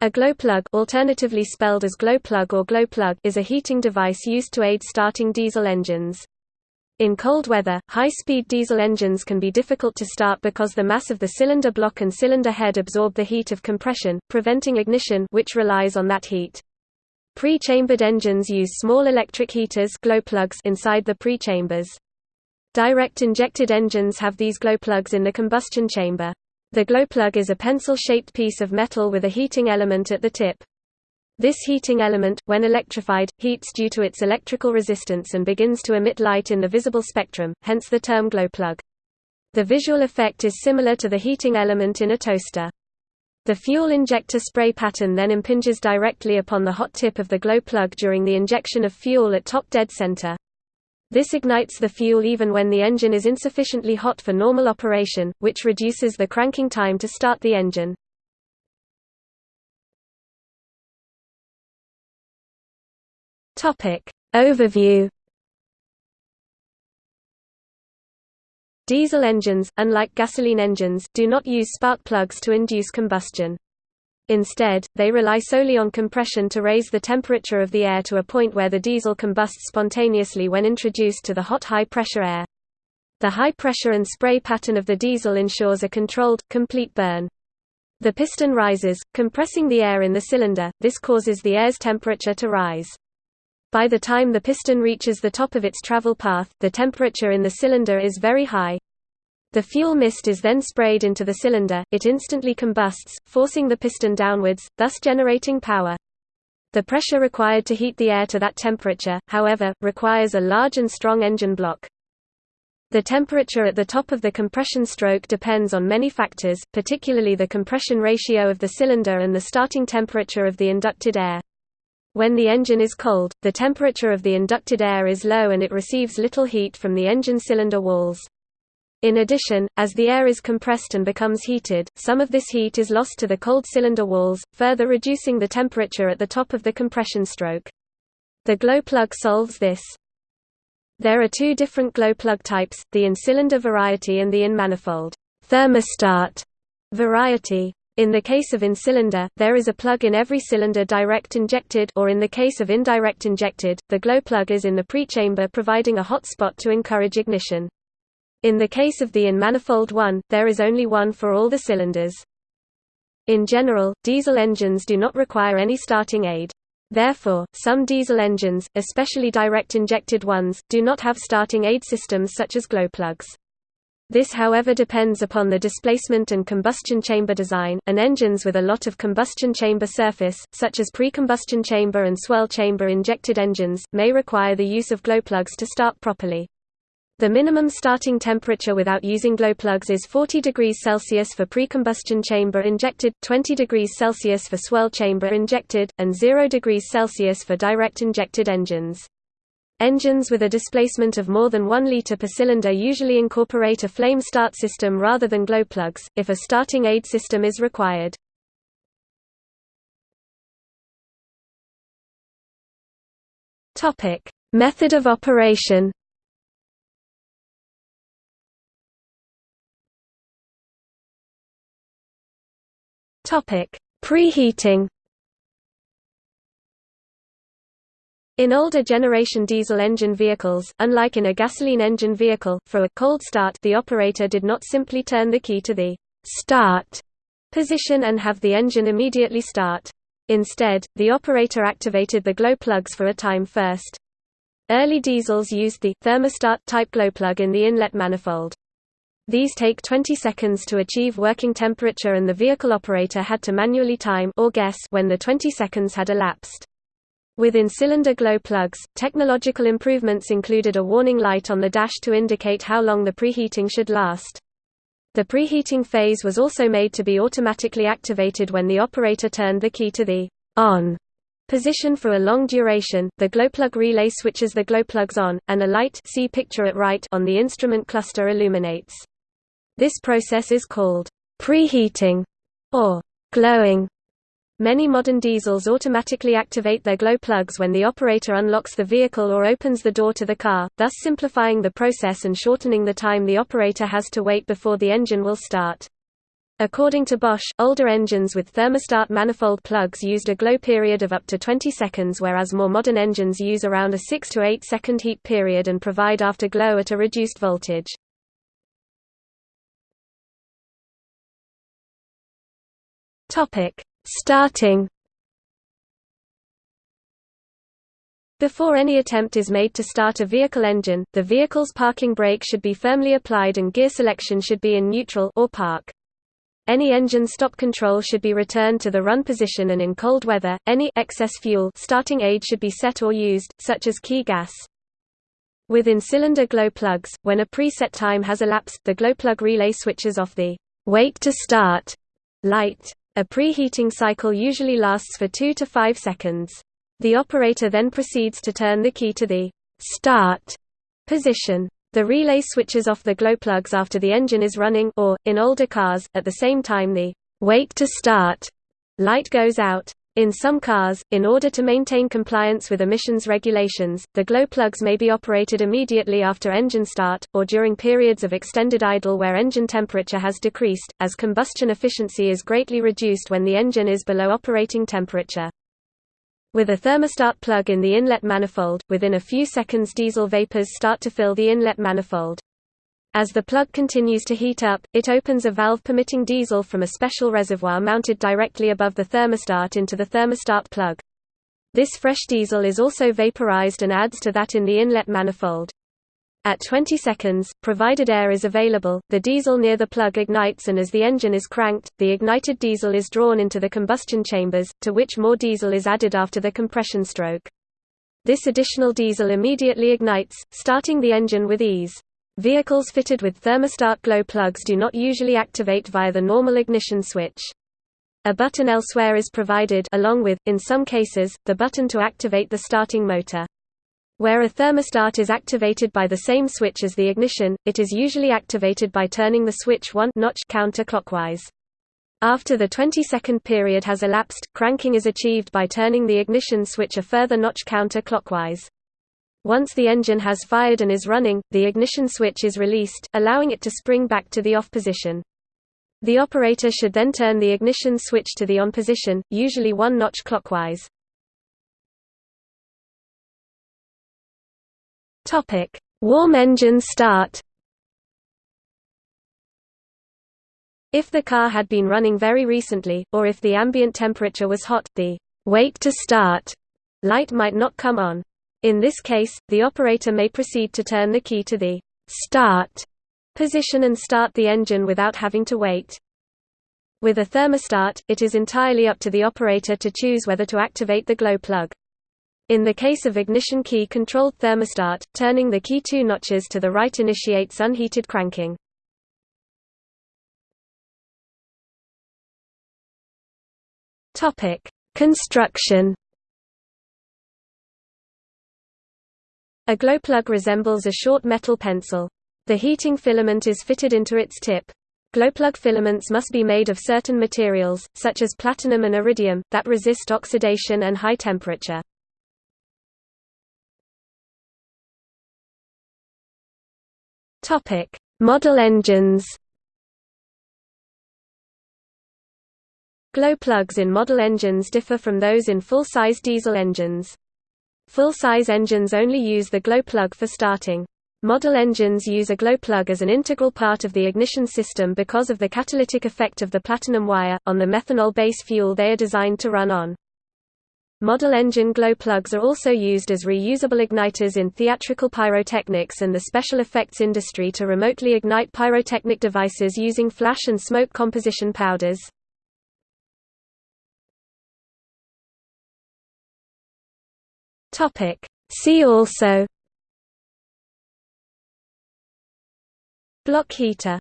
A glow plug, alternatively spelled as glow plug or glow plug is a heating device used to aid starting diesel engines. In cold weather, high-speed diesel engines can be difficult to start because the mass of the cylinder block and cylinder head absorb the heat of compression, preventing ignition which relies on that heat. Pre-chambered engines use small electric heaters glow plugs inside the pre-chambers. Direct injected engines have these glow plugs in the combustion chamber. The glow plug is a pencil-shaped piece of metal with a heating element at the tip. This heating element, when electrified, heats due to its electrical resistance and begins to emit light in the visible spectrum, hence the term glow plug. The visual effect is similar to the heating element in a toaster. The fuel injector spray pattern then impinges directly upon the hot tip of the glow plug during the injection of fuel at top dead center. This ignites the fuel even when the engine is insufficiently hot for normal operation, which reduces the cranking time to start the engine. Overview Diesel engines, unlike gasoline engines, do not use spark plugs to induce combustion. Instead, they rely solely on compression to raise the temperature of the air to a point where the diesel combusts spontaneously when introduced to the hot high-pressure air. The high pressure and spray pattern of the diesel ensures a controlled, complete burn. The piston rises, compressing the air in the cylinder, this causes the air's temperature to rise. By the time the piston reaches the top of its travel path, the temperature in the cylinder is very high. The fuel mist is then sprayed into the cylinder, it instantly combusts, forcing the piston downwards, thus generating power. The pressure required to heat the air to that temperature, however, requires a large and strong engine block. The temperature at the top of the compression stroke depends on many factors, particularly the compression ratio of the cylinder and the starting temperature of the inducted air. When the engine is cold, the temperature of the inducted air is low and it receives little heat from the engine cylinder walls. In addition, as the air is compressed and becomes heated, some of this heat is lost to the cold cylinder walls, further reducing the temperature at the top of the compression stroke. The glow plug solves this. There are two different glow plug types, the in-cylinder variety and the in-manifold thermostat variety. In the case of in-cylinder, there is a plug in every cylinder direct injected or in the case of indirect injected, the glow plug is in the pre-chamber providing a hot spot to encourage ignition. In the case of the in-manifold one, there is only one for all the cylinders. In general, diesel engines do not require any starting aid. Therefore, some diesel engines, especially direct-injected ones, do not have starting aid systems such as glow plugs. This however depends upon the displacement and combustion chamber design, and engines with a lot of combustion chamber surface, such as pre-combustion chamber and swirl chamber injected engines, may require the use of glow plugs to start properly. The minimum starting temperature without using glow plugs is 40 degrees Celsius for pre-combustion chamber injected, 20 degrees Celsius for swirl chamber injected, and 0 degrees Celsius for direct injected engines. Engines with a displacement of more than 1 liter per cylinder usually incorporate a flame start system rather than glow plugs, if a starting aid system is required. Method of operation Topic: Preheating. In older generation diesel engine vehicles, unlike in a gasoline engine vehicle, for a cold start the operator did not simply turn the key to the start position and have the engine immediately start. Instead, the operator activated the glow plugs for a time first. Early diesels used the thermostat type glow plug in the inlet manifold. These take 20 seconds to achieve working temperature and the vehicle operator had to manually time or guess when the 20 seconds had elapsed. Within cylinder glow plugs, technological improvements included a warning light on the dash to indicate how long the preheating should last. The preheating phase was also made to be automatically activated when the operator turned the key to the on position for a long duration. The glow plug relay switches the glow plugs on, and a light see picture at right on the instrument cluster illuminates. This process is called preheating or glowing. Many modern diesels automatically activate their glow plugs when the operator unlocks the vehicle or opens the door to the car, thus simplifying the process and shortening the time the operator has to wait before the engine will start. According to Bosch, older engines with thermostat manifold plugs used a glow period of up to 20 seconds whereas more modern engines use around a 6 to 8 second heat period and provide afterglow at a reduced voltage. Topic: Starting Before any attempt is made to start a vehicle engine, the vehicle's parking brake should be firmly applied and gear selection should be in neutral or park. Any engine stop control should be returned to the run position and in cold weather, any excess fuel starting aid should be set or used, such as Kigass. Within cylinder glow plugs, when a preset time has elapsed, the glow plug relay switches off the wait to start light. A preheating cycle usually lasts for 2 to 5 seconds. The operator then proceeds to turn the key to the start position. The relay switches off the glow plugs after the engine is running or, in older cars, at the same time the wait to start light goes out. In some cars, in order to maintain compliance with emissions regulations, the glow plugs may be operated immediately after engine start, or during periods of extended idle where engine temperature has decreased, as combustion efficiency is greatly reduced when the engine is below operating temperature. With a thermostat plug in the inlet manifold, within a few seconds diesel vapors start to fill the inlet manifold. As the plug continues to heat up, it opens a valve permitting diesel from a special reservoir mounted directly above the thermostat into the thermostat plug. This fresh diesel is also vaporized and adds to that in the inlet manifold. At 20 seconds, provided air is available, the diesel near the plug ignites and as the engine is cranked, the ignited diesel is drawn into the combustion chambers, to which more diesel is added after the compression stroke. This additional diesel immediately ignites, starting the engine with ease. Vehicles fitted with thermostat glow plugs do not usually activate via the normal ignition switch. A button elsewhere is provided along with, in some cases, the button to activate the starting motor. Where a thermostat is activated by the same switch as the ignition, it is usually activated by turning the switch one notch counterclockwise. After the 20-second period has elapsed, cranking is achieved by turning the ignition switch a further notch counterclockwise. Once the engine has fired and is running, the ignition switch is released, allowing it to spring back to the off position. The operator should then turn the ignition switch to the on position, usually one notch clockwise. Warm engine start. If the car had been running very recently, or if the ambient temperature was hot, the wait to start light might not come on. In this case, the operator may proceed to turn the key to the start position and start the engine without having to wait. With a thermostat, it is entirely up to the operator to choose whether to activate the glow plug. In the case of ignition key-controlled thermostat, turning the key two notches to the right initiates unheated cranking. Construction. A glow plug resembles a short metal pencil. The heating filament is fitted into its tip. Glowplug filaments must be made of certain materials, such as platinum and iridium, that resist oxidation and high temperature. Topic: Model engines. Glow plugs in model engines differ from those in full-size diesel engines. Full-size engines only use the glow plug for starting. Model engines use a glow plug as an integral part of the ignition system because of the catalytic effect of the platinum wire, on the methanol-base fuel they are designed to run on. Model engine glow plugs are also used as reusable igniters in theatrical pyrotechnics and the special effects industry to remotely ignite pyrotechnic devices using flash and smoke composition powders. See also. Block heater